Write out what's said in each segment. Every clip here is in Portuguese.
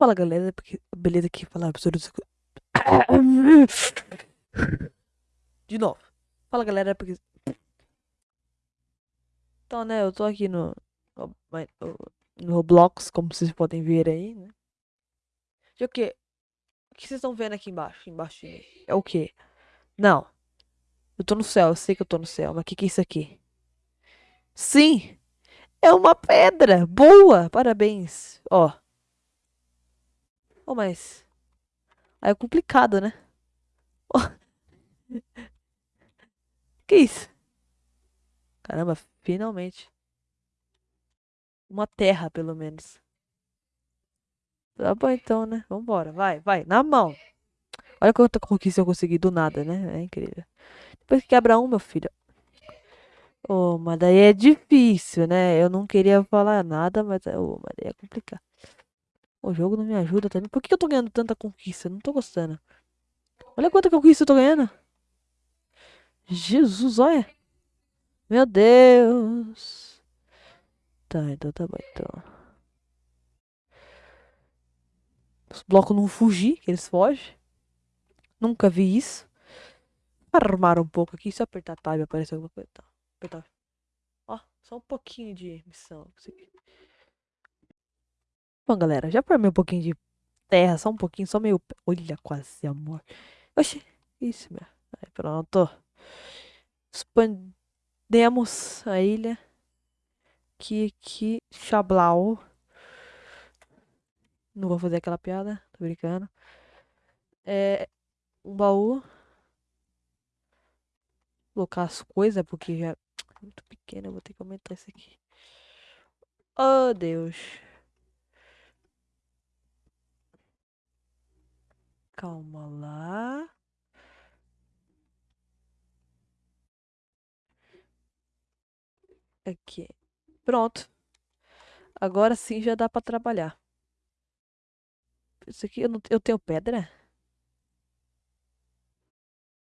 Fala galera, porque beleza aqui falar absurdo. De novo. Fala galera, porque. Então, né, eu tô aqui no. No Roblox, como vocês podem ver aí, né? E o que? O que vocês estão vendo aqui embaixo? Embaixo é o que? Não. Eu tô no céu, eu sei que eu tô no céu, mas o que, que é isso aqui? Sim! É uma pedra! Boa! Parabéns! Ó. Oh, mas. Aí é complicado, né? Oh. Que isso? Caramba, finalmente. Uma terra, pelo menos. Tá bom então, né? Vambora, vai, vai, na mão. Olha quanta conquista eu consegui do nada, né? É incrível. Depois que quebra um, meu filho. Oh, mas daí é difícil, né? Eu não queria falar nada, mas, oh, mas daí é complicado. O jogo não me ajuda também. Por que eu tô ganhando tanta conquista? Não tô gostando. Olha quanta conquista eu tô ganhando. Jesus, olha. Meu Deus. Tá, então tá bom, então. Os blocos não fugir, que eles fogem. Nunca vi isso. Armar um pouco aqui, só apertar tab aparece alguma coisa. Tá, apertar. Ó, só um pouquinho de missão. Bom, galera, já formei um pouquinho de terra, só um pouquinho, só meio... Olha, quase, amor. Oxi, isso, meu. Aí, pronto. Expandemos a ilha. Que, que, chablau. Não vou fazer aquela piada, tô brincando. É, um baú. Colocar as coisas, porque já é muito pequeno, eu vou ter que aumentar isso aqui. Oh, Deus. Calma lá. Aqui. Pronto. Agora sim já dá pra trabalhar. Isso aqui eu, não, eu tenho pedra?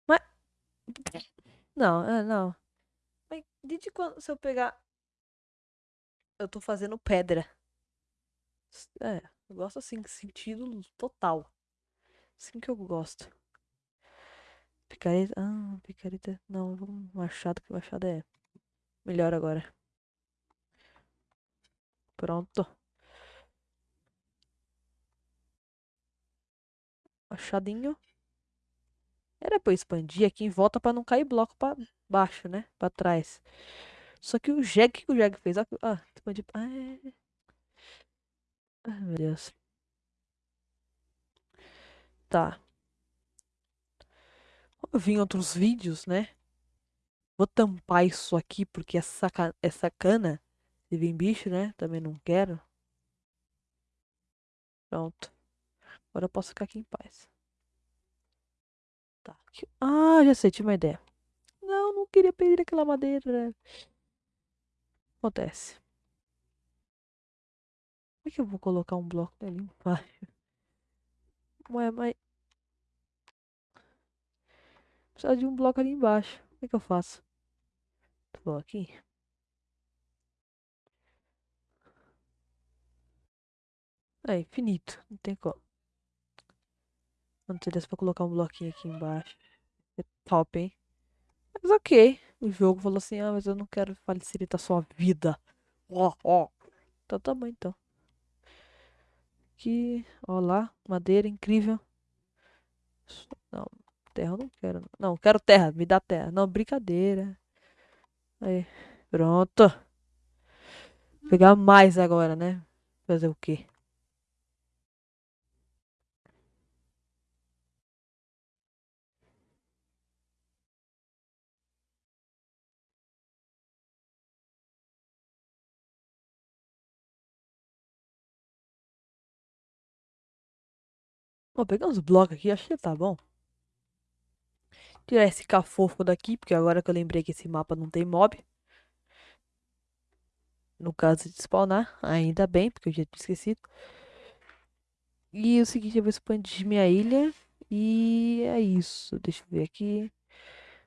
Mas... Não, é, não. Mas desde quando se eu pegar... Eu tô fazendo pedra. É, eu gosto assim, sentido total. Assim que eu gosto. Picareta. Ah, picareta. Não, vamos machado, que machado é melhor agora. Pronto. Machadinho. Era pra eu expandir aqui em volta pra não cair bloco pra baixo, né? Pra trás. Só que o Jeg, que o Jeg fez? Ah, expandir. Ah, é... Ai, meu Deus. Tá. Eu vi em outros vídeos, né? Vou tampar isso aqui porque é, saca... é sacana. Se vir bicho, né? Também não quero. Pronto. Agora eu posso ficar aqui em paz. Tá. Ah, já sei, tive uma ideia. Não, não queria pedir aquela madeira. Acontece. Como é que eu vou colocar um bloco ali embaixo? Ué, mas... Precisa de um bloco ali embaixo. Como é que eu faço? Vou aqui. É infinito. Não tem como. Sei se pra colocar um bloquinho aqui embaixo. É top, hein? Mas ok. O jogo falou assim, ah, mas eu não quero facilitar sua vida. Ó, ó. Então tá bom, então. Aqui, ó lá, madeira incrível. Não, terra eu não quero. Não, quero terra, me dá terra. Não, brincadeira. Aí, pronto. Vou pegar mais agora, né? Fazer o quê? Vou pegar uns blocos aqui, acho que tá bom. Tirar esse cafofo daqui, porque agora que eu lembrei que esse mapa não tem mob. No caso de spawnar, ainda bem, porque eu já tinha esquecido. E o seguinte, eu vou expandir minha ilha. E é isso. Deixa eu ver aqui.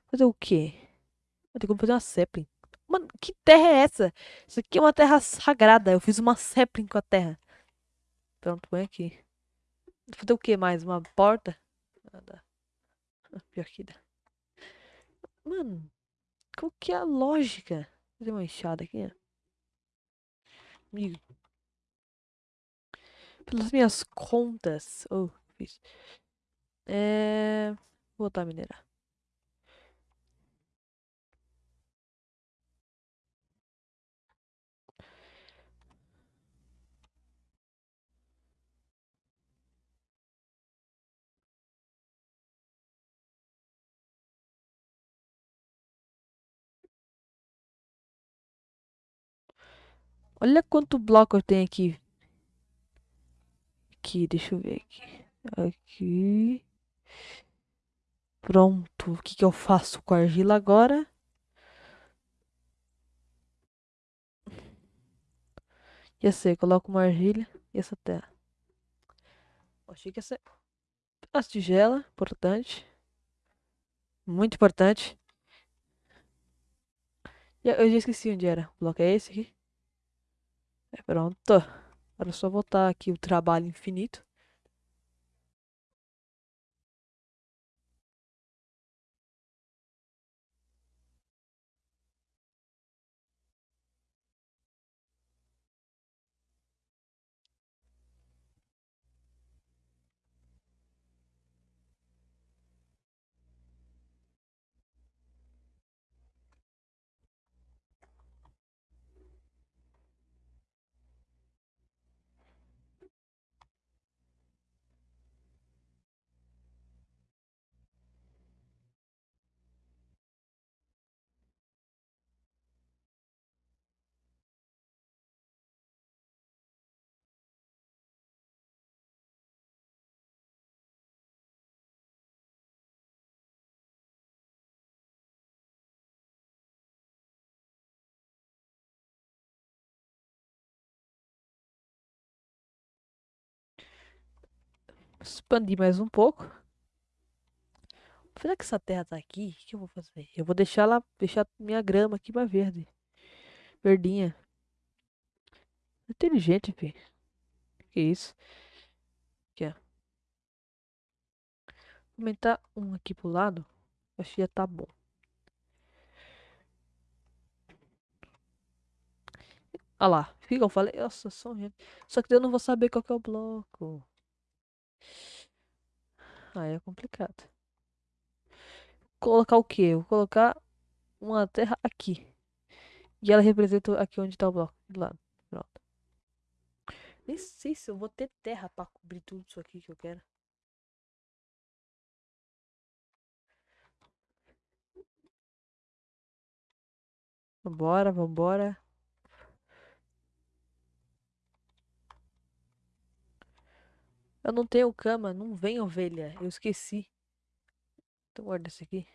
Fazer o quê? Eu tenho que fazer uma sapling. Mano, que terra é essa? Isso aqui é uma terra sagrada. Eu fiz uma sapling com a terra. Pronto, põe aqui. Fazer o que mais? Uma porta? Nada. Pior que dá. Mano, qual que é a lógica? Vou fazer uma enxada aqui, ó. Amigo. Pelas minhas contas. Oh, fiz. É. Vou botar a minerar. Olha quanto bloco eu tenho aqui. Aqui, deixa eu ver aqui. Aqui. Pronto. O que, que eu faço com a argila agora? Já sei, coloco uma argila e essa terra. Achei que essa as tigela, importante. Muito importante. Eu já esqueci onde era. O bloco é esse aqui. É, pronto. Agora é só voltar aqui o trabalho infinito. Expandir mais um pouco. Será que essa terra tá aqui? O que eu vou fazer? Eu vou deixar lá, deixar minha grama aqui mais verde. Verdinha. Inteligente, filho. Que isso? Aqui, ó. Aumentar um aqui pro lado. Acho que já tá bom. Olha lá. Fica, eu falei. Nossa, só gente. Só que eu não vou saber qual que é o bloco. Aí é complicado. Colocar o quê? Vou colocar uma terra aqui. E ela representa aqui onde tá o bloco. Do lado. Pronto. Nem sei se eu vou ter terra pra cobrir tudo isso aqui que eu quero. Vambora, vambora. Eu não tenho cama, não vem ovelha. Eu esqueci. Então guarda esse aqui.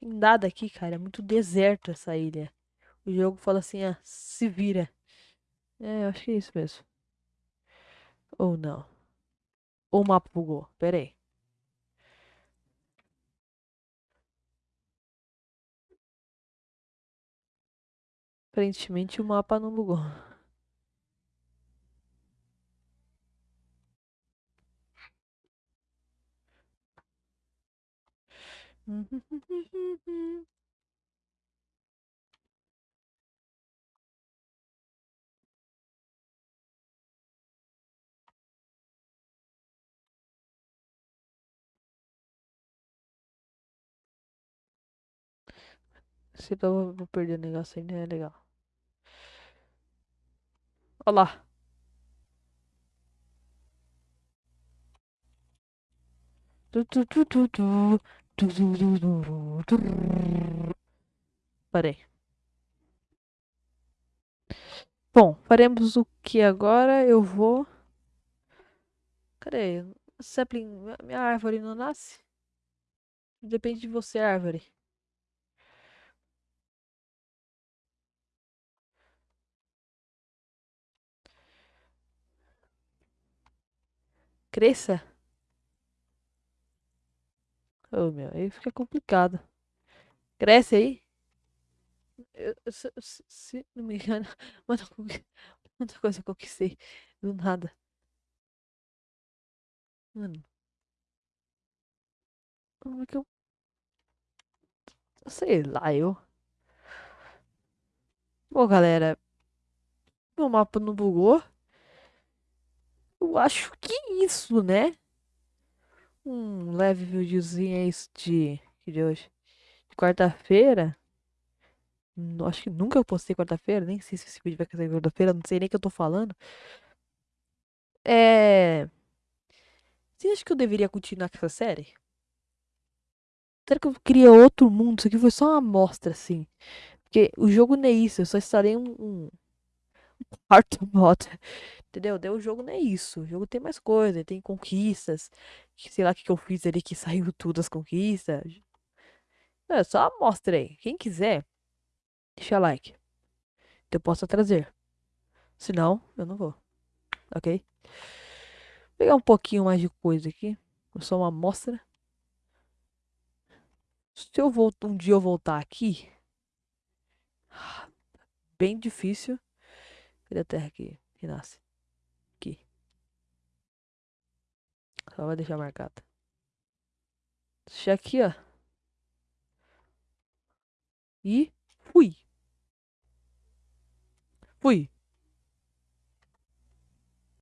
Tem nada aqui, cara. É muito deserto essa ilha. O jogo fala assim, ah, se vira. É, eu acho que é isso mesmo. Ou não. Ou o mapa bugou. Pera aí. Aparentemente o mapa não bugou. Se eu vou perder o negócio ainda é legal. Olha lá. Parei. Bom, faremos o que agora? Eu vou. Cadê? Sapling, minha árvore não nasce? Depende de você, árvore. Cresça? Oh, meu, aí fica complicado. Cresce aí? Eu, se, se, não me engano, muita coisa eu conquistei do nada. Mano. Como é que eu. Sei lá, eu. Bom, galera. Meu mapa não bugou. Eu acho que é isso, né? Um leve videozinho é de. de hoje? De quarta-feira. Acho que nunca eu postei quarta-feira. Nem sei se esse vídeo vai sair quarta-feira. Não sei nem o que eu tô falando. É. Você acha que eu deveria continuar com essa série? Será que eu queria outro mundo? Isso aqui foi só uma amostra, assim. Porque o jogo não é isso. Eu só instalei um, um quarto modo. Entendeu? O jogo não é isso. O jogo tem mais coisa. Tem conquistas. Sei lá o que, que eu fiz ali que saiu tudo as conquistas. É só uma amostra aí. Quem quiser, deixa like. Eu posso trazer. Se não, eu não vou. Ok? Vou pegar um pouquinho mais de coisa aqui. Só uma amostra. Se eu voltar um dia eu voltar aqui, bem difícil. Cadê a terra aqui? Que nasce. Aqui. Só vai deixar marcado. Deixa aqui, ó. E fui. Fui.